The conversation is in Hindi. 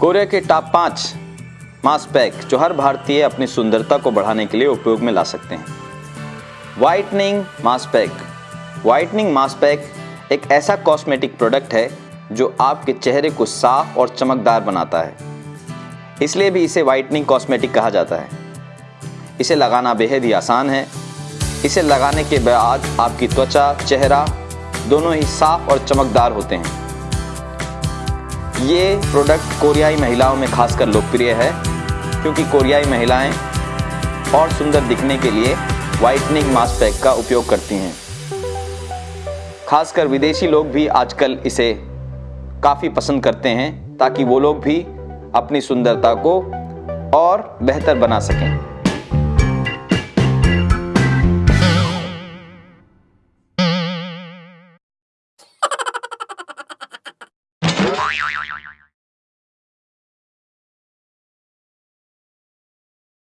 कोरिया के टॉप पाँच मास्क पैक जो हर भारतीय अपनी सुंदरता को बढ़ाने के लिए उपयोग में ला सकते हैं। Whitening mask pack whitening mask pack एक ऐसा कॉस्मेटिक प्रोडक्ट है जो आपके चेहरे को साफ़ और चमकदार बनाता है। इसलिए भी इसे वाइटनिंग कॉस्मेटिक कहा जाता है। इसे लगाना बेहद ही आसान है। इसे लगाने के बाद आपकी त्वचा, चेहरा दोनों ही साफ़ और चमकदार होते हैं। ये प्रोडक्ट कोरियाई महिलाओं में खासकर लोकप्रिय है, क्योंकि कोरियाई महिलाएँ और सुंदर दिखने के लिए वाइटनिंग मास्क पैक का उपयोग करती हैं। खासकर विदेशी लोग भी आजकल इसे काफ़ी पसंद करते हैं, ताकि वो लोग भी अपनी सुंदरता को और बेहतर बना सकें। Bye.